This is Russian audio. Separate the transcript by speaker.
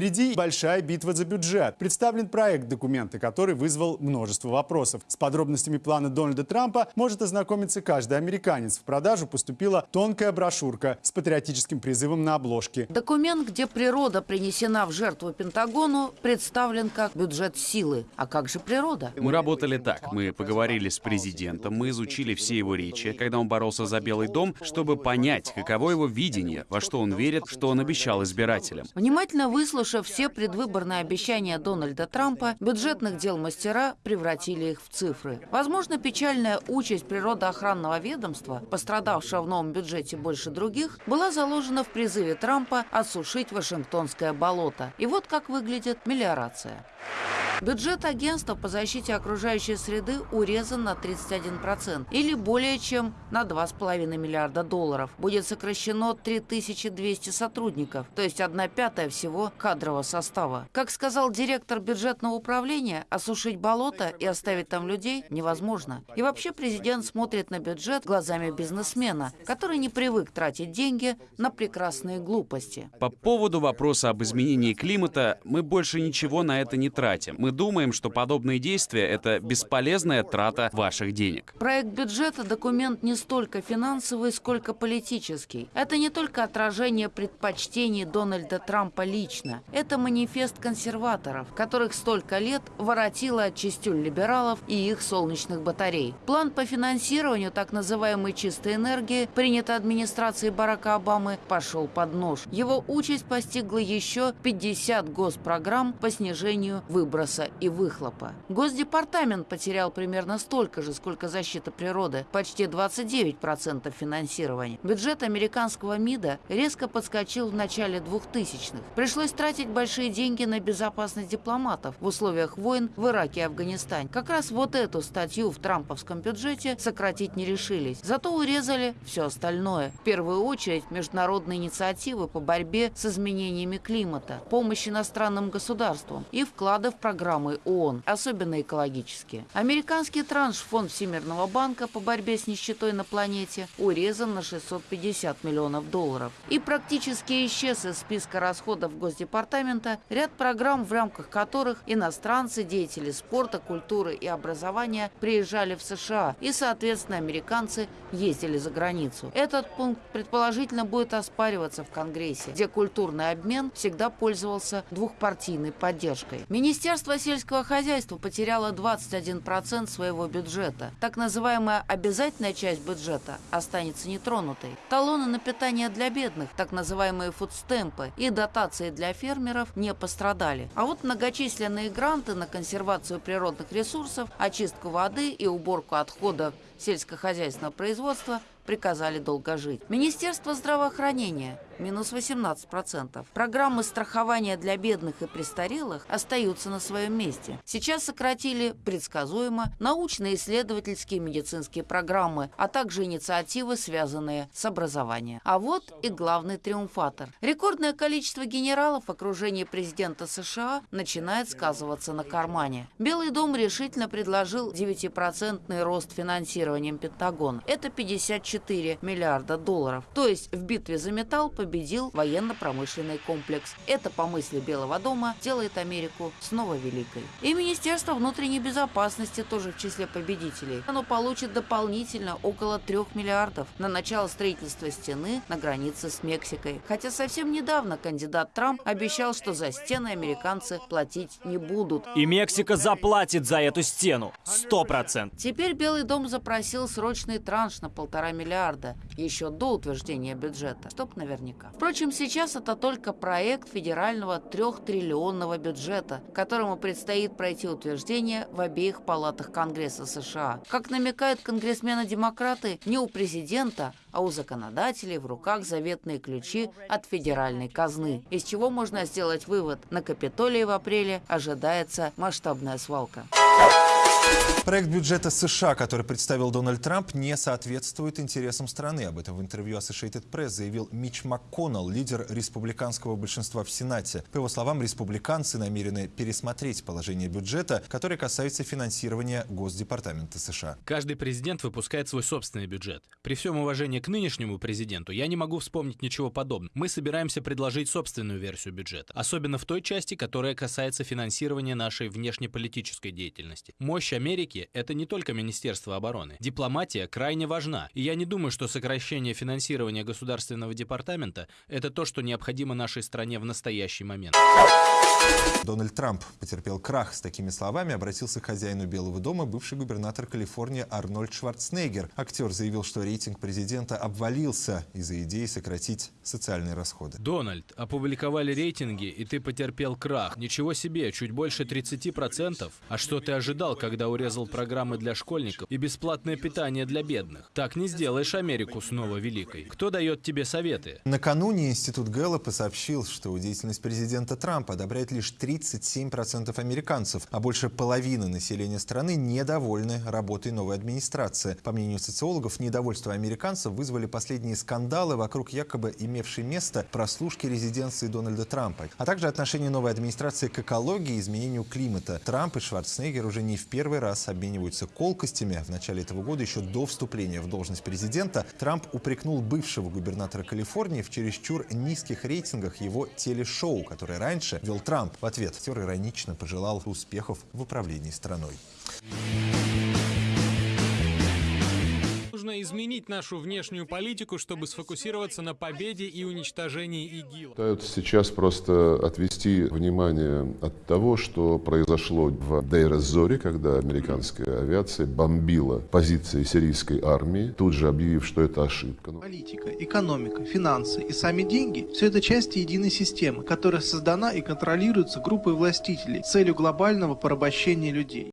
Speaker 1: Впереди большая битва за бюджет. Представлен проект документа, который вызвал множество вопросов. С подробностями плана Дональда Трампа может ознакомиться каждый американец. В продажу поступила тонкая брошюрка с патриотическим призывом на обложке.
Speaker 2: Документ, где природа принесена в жертву Пентагону, представлен как бюджет силы. А как же природа?
Speaker 3: Мы работали так. Мы поговорили с президентом, мы изучили все его речи, когда он боролся за Белый дом, чтобы понять, каково его видение, во что он верит, что он обещал избирателям.
Speaker 2: Внимательно выслушав все предвыборные обещания Дональда Трампа, бюджетных дел мастера превратили их в цифры. Возможно, печальная участь природоохранного ведомства, пострадавшего в новом бюджете больше других, была заложена в призыве Трампа осушить Вашингтонское болото. И вот как выглядит мелиорация. Бюджет агентства по защите окружающей среды урезан на 31% или более чем на 2,5 миллиарда долларов. Будет сокращено 3200 сотрудников, то есть 1 пятая всего кадрового состава. Как сказал директор бюджетного управления, осушить болото и оставить там людей невозможно. И вообще президент смотрит на бюджет глазами бизнесмена, который не привык тратить деньги на прекрасные глупости.
Speaker 3: По поводу вопроса об изменении климата, мы больше ничего на это не тратим. Мы думаем, что подобные действия — это бесполезная трата ваших денег.
Speaker 2: Проект бюджета – документ не столько финансовый, сколько политический. Это не только отражение предпочтений Дональда Трампа лично. Это манифест консерваторов, которых столько лет воротило от частюль либералов и их солнечных батарей. План по финансированию так называемой чистой энергии, принят администрацией Барака Обамы, пошел под нож. Его участь постигла еще 50 госпрограмм по снижению выброса и выхлопа. Госдепартамент потерял примерно столько же, сколько защита природы, почти 29% финансирования. Бюджет американского МИДа резко подскочил в начале 2000-х. Пришлось тратить большие деньги на безопасность дипломатов в условиях войн в Ираке и Афганистане. Как раз вот эту статью в трамповском бюджете сократить не решились. Зато урезали все остальное. В первую очередь международные инициативы по борьбе с изменениями климата, помощь иностранным государствам и вклады в программы ООН, особенно экологические. Американский транш Фонд Всемирного банка по борьбе с нищетой на планете урезан на 650 миллионов долларов. И практически исчез из списка расходов Госдепартамента ряд программ, в рамках которых иностранцы, деятели спорта, культуры и образования приезжали в США и, соответственно, американцы ездили за границу. Этот пункт предположительно будет оспариваться в Конгрессе, где культурный обмен всегда пользовался двухпартийной поддержкой. Министерство сельского хозяйства потеряло 21% своего бюджета. Так называемая обязательная часть бюджета останется нетронутой. Талоны на питание для бедных, так называемые фудстемпы и дотации для фермеров не пострадали. А вот многочисленные гранты на консервацию природных ресурсов, очистку воды и уборку отходов сельскохозяйственного производства приказали долго жить. Министерство здравоохранения – минус 18%. Программы страхования для бедных и престарелых остаются на своем месте. Сейчас сократили предсказуемо научные, исследовательские медицинские программы, а также инициативы, связанные с образованием. А вот и главный триумфатор. Рекордное количество генералов в окружении президента США начинает сказываться на кармане. Белый дом решительно предложил 9% рост финансированием Пентагона. Это 54 миллиарда долларов. То есть в битве за металл победил победил военно-промышленный комплекс. Это, по мысли Белого дома, делает Америку снова великой. И Министерство внутренней безопасности тоже в числе победителей. Оно получит дополнительно около 3 миллиардов на начало строительства стены на границе с Мексикой. Хотя совсем недавно кандидат Трамп обещал, что за стены американцы платить не будут.
Speaker 4: И Мексика заплатит за эту стену. Сто процентов.
Speaker 2: Теперь Белый дом запросил срочный транш на полтора миллиарда еще до утверждения бюджета. Чтоб наверняка. Впрочем, сейчас это только проект федерального трехтриллионного бюджета, которому предстоит пройти утверждение в обеих палатах Конгресса США. Как намекают конгрессмены-демократы, не у президента, а у законодателей в руках заветные ключи от федеральной казны, из чего можно сделать вывод, на Капитолии в апреле ожидается масштабная свалка.
Speaker 5: Проект бюджета США, который представил Дональд Трамп, не соответствует интересам страны. Об этом в интервью Associated Press заявил Мич МакКоннелл, лидер республиканского большинства в Сенате. По его словам, республиканцы намерены пересмотреть положение бюджета, которое касается финансирования Госдепартамента США.
Speaker 6: Каждый президент выпускает свой собственный бюджет. При всем уважении к нынешнему президенту я не могу вспомнить ничего подобного. Мы собираемся предложить собственную версию бюджета, особенно в той части, которая касается финансирования нашей внешнеполитической деятельности. Мощь Америки – это не только Министерство обороны. Дипломатия крайне важна, и я не думаю, что сокращение финансирования Государственного департамента – это то, что необходимо нашей стране в настоящий момент.
Speaker 5: Дональд Трамп потерпел крах. С такими словами обратился к хозяину Белого дома бывший губернатор Калифорнии Арнольд Шварценеггер. Актер заявил, что рейтинг президента обвалился из-за идеи сократить социальные расходы.
Speaker 6: Дональд, опубликовали рейтинги, и ты потерпел крах. Ничего себе, чуть больше 30%. А что ты ожидал, когда урезал программы для школьников и бесплатное питание для бедных? Так не сделаешь Америку снова великой. Кто дает тебе советы?
Speaker 5: Накануне Институт Гэллопа сообщил, что деятельность президента Трампа одобряет лишь 37% американцев, а больше половины населения страны недовольны работой новой администрации. По мнению социологов, недовольство американцев вызвали последние скандалы вокруг якобы имевшей место прослушки резиденции Дональда Трампа, а также отношение новой администрации к экологии и изменению климата. Трамп и Шварценеггер уже не в первый раз обмениваются колкостями. В начале этого года, еще до вступления в должность президента, Трамп упрекнул бывшего губернатора Калифорнии в чересчур низких рейтингах его телешоу, которое раньше вел Трамп. В ответ иронично пожелал успехов в управлении страной.
Speaker 7: Нужно изменить нашу внешнюю политику, чтобы сфокусироваться на победе и уничтожении ИГИЛ.
Speaker 8: Пытаются сейчас просто отвести внимание от того, что произошло в Дейр-эз-Зоре, когда американская авиация бомбила позиции сирийской армии, тут же объявив, что это ошибка.
Speaker 9: Политика, экономика, финансы и сами деньги – все это части единой системы, которая создана и контролируется группой властителей с целью глобального порабощения людей.